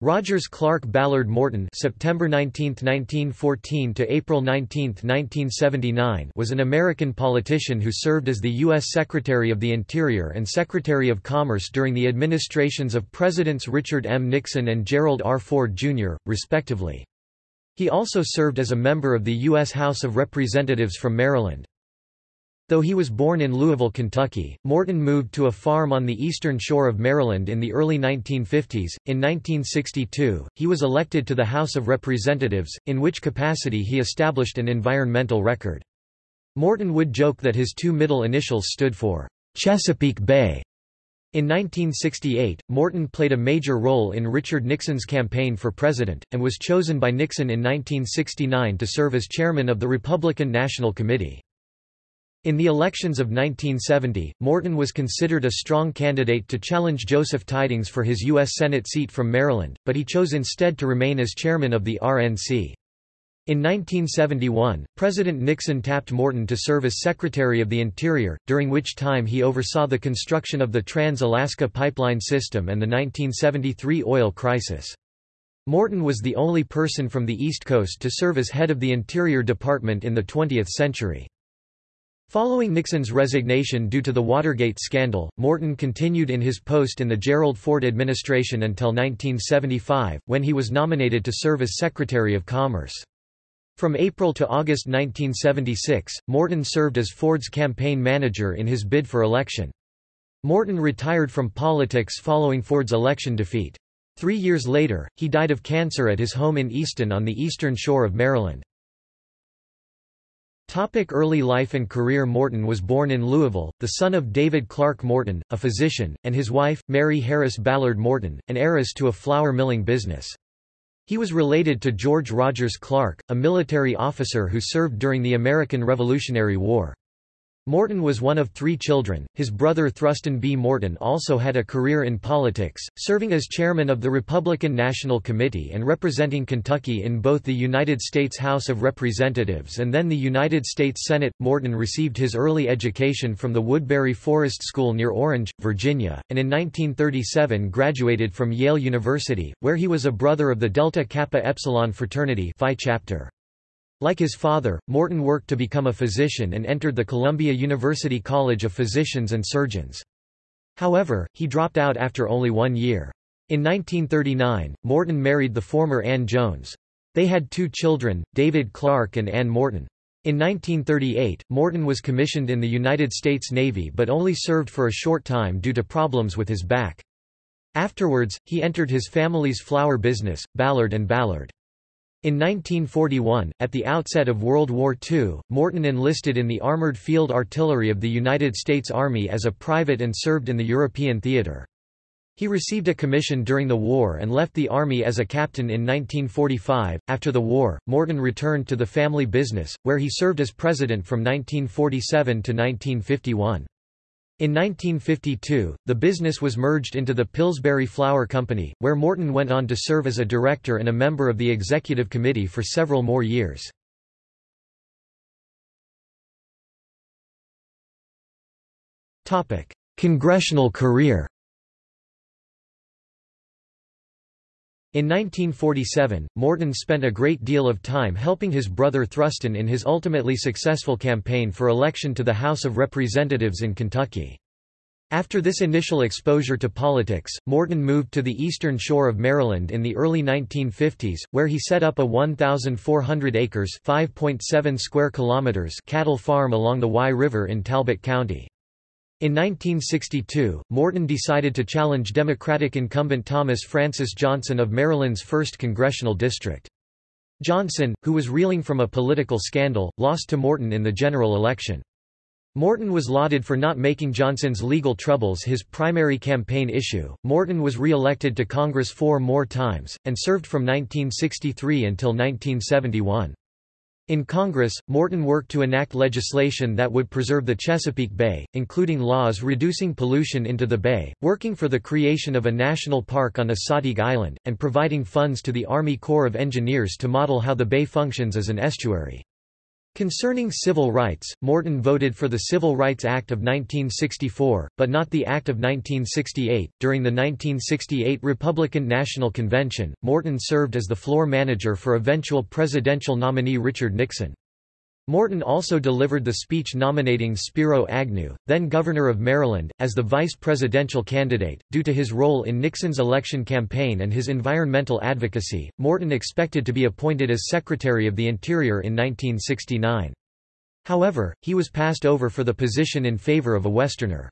Rogers Clark Ballard Morton September 19, 1914 to April 19, 1979 was an American politician who served as the U.S. Secretary of the Interior and Secretary of Commerce during the administrations of Presidents Richard M. Nixon and Gerald R. Ford, Jr., respectively. He also served as a member of the U.S. House of Representatives from Maryland. Though he was born in Louisville, Kentucky, Morton moved to a farm on the eastern shore of Maryland in the early 1950s. In 1962, he was elected to the House of Representatives, in which capacity he established an environmental record. Morton would joke that his two middle initials stood for Chesapeake Bay. In 1968, Morton played a major role in Richard Nixon's campaign for president, and was chosen by Nixon in 1969 to serve as chairman of the Republican National Committee. In the elections of 1970, Morton was considered a strong candidate to challenge Joseph Tydings for his U.S. Senate seat from Maryland, but he chose instead to remain as chairman of the RNC. In 1971, President Nixon tapped Morton to serve as Secretary of the Interior, during which time he oversaw the construction of the Trans-Alaska Pipeline System and the 1973 oil crisis. Morton was the only person from the East Coast to serve as head of the Interior Department in the 20th century. Following Nixon's resignation due to the Watergate scandal, Morton continued in his post in the Gerald Ford administration until 1975, when he was nominated to serve as Secretary of Commerce. From April to August 1976, Morton served as Ford's campaign manager in his bid for election. Morton retired from politics following Ford's election defeat. Three years later, he died of cancer at his home in Easton on the eastern shore of Maryland. Topic early life and career Morton was born in Louisville, the son of David Clark Morton, a physician, and his wife, Mary Harris Ballard Morton, an heiress to a flour milling business. He was related to George Rogers Clark, a military officer who served during the American Revolutionary War. Morton was one of three children. His brother Thruston B. Morton also had a career in politics, serving as chairman of the Republican National Committee and representing Kentucky in both the United States House of Representatives and then the United States Senate. Morton received his early education from the Woodbury Forest School near Orange, Virginia, and in 1937 graduated from Yale University, where he was a brother of the Delta Kappa Epsilon fraternity Phi chapter. Like his father, Morton worked to become a physician and entered the Columbia University College of Physicians and Surgeons. However, he dropped out after only one year. In 1939, Morton married the former Ann Jones. They had two children, David Clark and Ann Morton. In 1938, Morton was commissioned in the United States Navy but only served for a short time due to problems with his back. Afterwards, he entered his family's flour business, Ballard and Ballard. In 1941, at the outset of World War II, Morton enlisted in the Armored Field Artillery of the United States Army as a private and served in the European theater. He received a commission during the war and left the Army as a captain in 1945. After the war, Morton returned to the family business, where he served as president from 1947 to 1951. In 1952, the business was merged into the Pillsbury Flour Company, where Morton went on to serve as a director and a member of the executive committee for several more years. Congressional career In 1947, Morton spent a great deal of time helping his brother Thruston in his ultimately successful campaign for election to the House of Representatives in Kentucky. After this initial exposure to politics, Morton moved to the eastern shore of Maryland in the early 1950s, where he set up a 1,400 acres (5.7 square kilometers) cattle farm along the Wye River in Talbot County. In 1962, Morton decided to challenge Democratic incumbent Thomas Francis Johnson of Maryland's 1st Congressional District. Johnson, who was reeling from a political scandal, lost to Morton in the general election. Morton was lauded for not making Johnson's legal troubles his primary campaign issue. Morton was re-elected to Congress four more times, and served from 1963 until 1971. In Congress, Morton worked to enact legislation that would preserve the Chesapeake Bay, including laws reducing pollution into the bay, working for the creation of a national park on Assateague Island, and providing funds to the Army Corps of Engineers to model how the bay functions as an estuary. Concerning civil rights, Morton voted for the Civil Rights Act of 1964, but not the Act of 1968. During the 1968 Republican National Convention, Morton served as the floor manager for eventual presidential nominee Richard Nixon. Morton also delivered the speech nominating Spiro Agnew, then governor of Maryland, as the vice presidential candidate. Due to his role in Nixon's election campaign and his environmental advocacy, Morton expected to be appointed as Secretary of the Interior in 1969. However, he was passed over for the position in favor of a Westerner.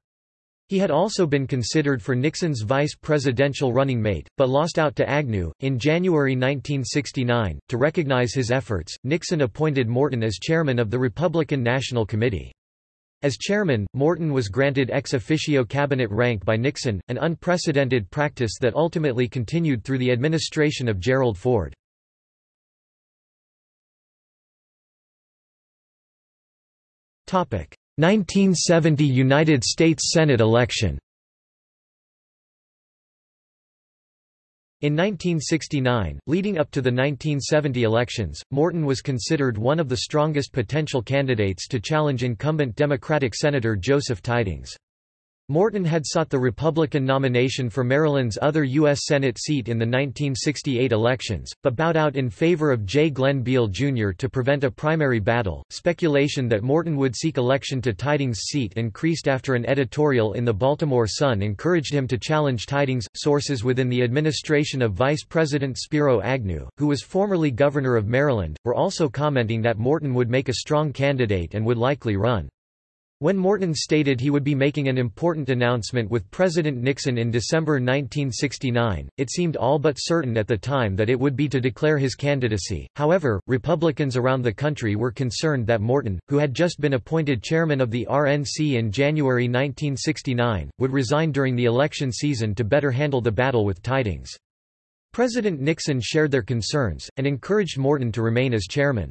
He had also been considered for Nixon's vice presidential running mate, but lost out to Agnew. In January 1969, to recognize his efforts, Nixon appointed Morton as chairman of the Republican National Committee. As chairman, Morton was granted ex officio cabinet rank by Nixon, an unprecedented practice that ultimately continued through the administration of Gerald Ford. 1970 United States Senate election In 1969, leading up to the 1970 elections, Morton was considered one of the strongest potential candidates to challenge incumbent Democratic Senator Joseph Tydings. Morton had sought the Republican nomination for Maryland's other U.S. Senate seat in the 1968 elections, but bowed out in favor of J. Glenn Beall Jr. to prevent a primary battle. Speculation that Morton would seek election to Tydings' seat increased after an editorial in the Baltimore Sun encouraged him to challenge Tydings. Sources within the administration of Vice President Spiro Agnew, who was formerly governor of Maryland, were also commenting that Morton would make a strong candidate and would likely run. When Morton stated he would be making an important announcement with President Nixon in December 1969, it seemed all but certain at the time that it would be to declare his candidacy. However, Republicans around the country were concerned that Morton, who had just been appointed chairman of the RNC in January 1969, would resign during the election season to better handle the battle with Tydings. President Nixon shared their concerns, and encouraged Morton to remain as chairman.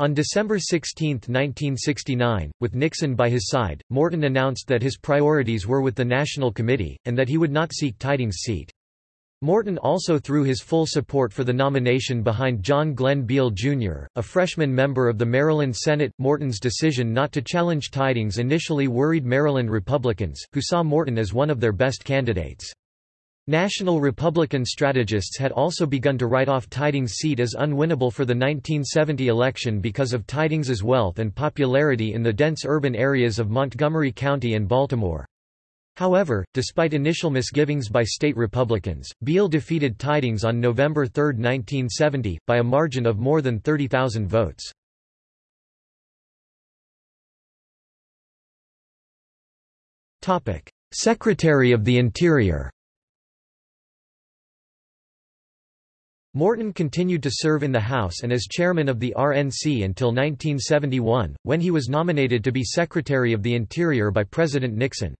On December 16, 1969, with Nixon by his side, Morton announced that his priorities were with the National Committee, and that he would not seek Tydings' seat. Morton also threw his full support for the nomination behind John Glenn Beall Jr., a freshman member of the Maryland Senate. Morton's decision not to challenge Tydings initially worried Maryland Republicans, who saw Morton as one of their best candidates. National Republican strategists had also begun to write off Tydings' seat as unwinnable for the 1970 election because of Tydings's wealth and popularity in the dense urban areas of Montgomery County and Baltimore. However, despite initial misgivings by state Republicans, Beall defeated Tydings on November 3, 1970, by a margin of more than 30,000 votes. Secretary of the Interior Morton continued to serve in the House and as chairman of the RNC until 1971, when he was nominated to be Secretary of the Interior by President Nixon.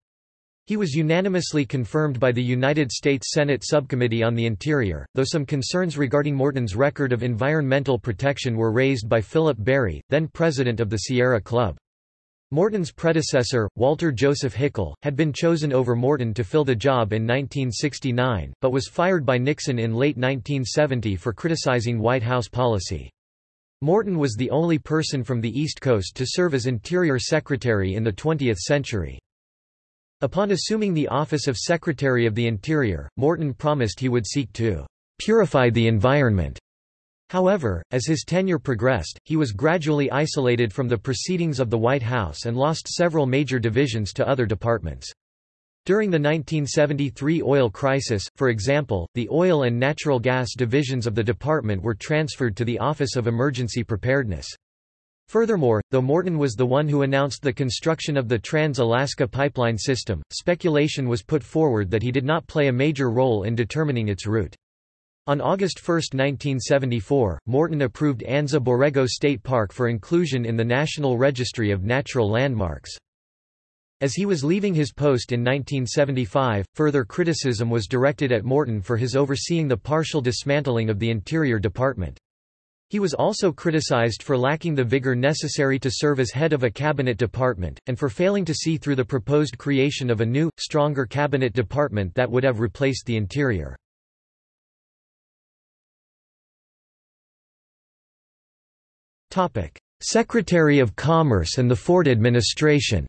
He was unanimously confirmed by the United States Senate Subcommittee on the Interior, though some concerns regarding Morton's record of environmental protection were raised by Philip Berry, then president of the Sierra Club. Morton's predecessor, Walter Joseph Hickel, had been chosen over Morton to fill the job in 1969, but was fired by Nixon in late 1970 for criticizing White House policy. Morton was the only person from the East Coast to serve as Interior Secretary in the 20th century. Upon assuming the office of Secretary of the Interior, Morton promised he would seek to purify the environment However, as his tenure progressed, he was gradually isolated from the proceedings of the White House and lost several major divisions to other departments. During the 1973 oil crisis, for example, the oil and natural gas divisions of the department were transferred to the Office of Emergency Preparedness. Furthermore, though Morton was the one who announced the construction of the Trans-Alaska Pipeline System, speculation was put forward that he did not play a major role in determining its route. On August 1, 1974, Morton approved Anza Borrego State Park for inclusion in the National Registry of Natural Landmarks. As he was leaving his post in 1975, further criticism was directed at Morton for his overseeing the partial dismantling of the Interior Department. He was also criticized for lacking the vigor necessary to serve as head of a cabinet department, and for failing to see through the proposed creation of a new, stronger cabinet department that would have replaced the Interior. Secretary of Commerce and the Ford administration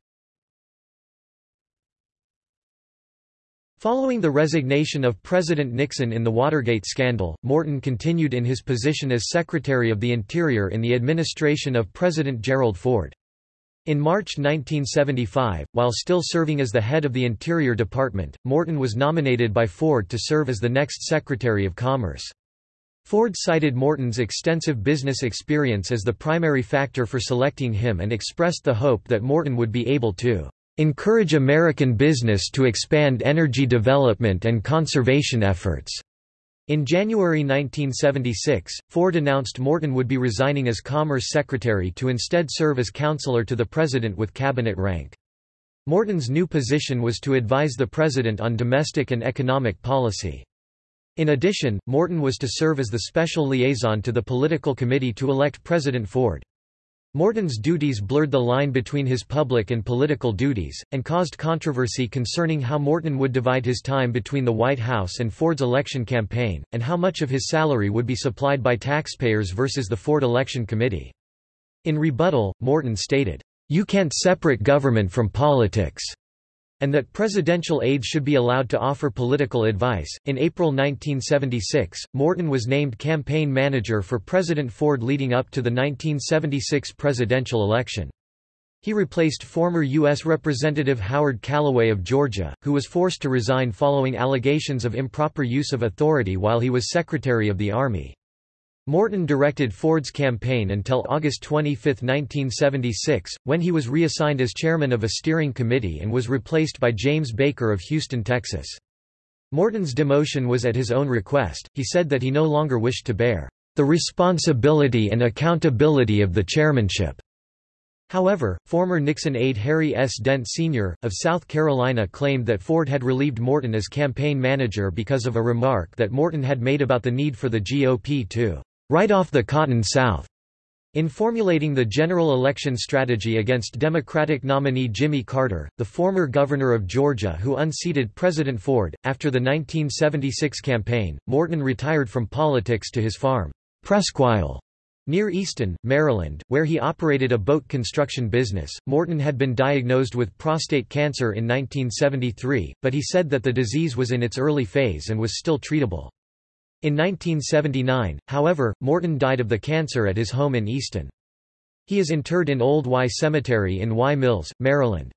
Following the resignation of President Nixon in the Watergate scandal, Morton continued in his position as Secretary of the Interior in the administration of President Gerald Ford. In March 1975, while still serving as the head of the Interior Department, Morton was nominated by Ford to serve as the next Secretary of Commerce. Ford cited Morton's extensive business experience as the primary factor for selecting him and expressed the hope that Morton would be able to encourage American business to expand energy development and conservation efforts. In January 1976, Ford announced Morton would be resigning as Commerce Secretary to instead serve as counselor to the President with cabinet rank. Morton's new position was to advise the President on domestic and economic policy. In addition, Morton was to serve as the special liaison to the political committee to elect President Ford. Morton's duties blurred the line between his public and political duties, and caused controversy concerning how Morton would divide his time between the White House and Ford's election campaign, and how much of his salary would be supplied by taxpayers versus the Ford Election Committee. In rebuttal, Morton stated, "'You can't separate government from politics' and that presidential aides should be allowed to offer political advice. In April 1976, Morton was named campaign manager for President Ford leading up to the 1976 presidential election. He replaced former U.S. Representative Howard Callaway of Georgia, who was forced to resign following allegations of improper use of authority while he was Secretary of the Army. Morton directed Ford's campaign until August 25, 1976, when he was reassigned as chairman of a steering committee and was replaced by James Baker of Houston, Texas. Morton's demotion was at his own request, he said that he no longer wished to bear the responsibility and accountability of the chairmanship. However, former Nixon aide Harry S. Dent Sr., of South Carolina claimed that Ford had relieved Morton as campaign manager because of a remark that Morton had made about the need for the GOP to write off the Cotton South. In formulating the general election strategy against Democratic nominee Jimmy Carter, the former governor of Georgia who unseated President Ford, after the 1976 campaign, Morton retired from politics to his farm, Presqu'Isle, near Easton, Maryland, where he operated a boat construction business. Morton had been diagnosed with prostate cancer in 1973, but he said that the disease was in its early phase and was still treatable. In 1979, however, Morton died of the cancer at his home in Easton. He is interred in Old Wye Cemetery in Wye Mills, Maryland.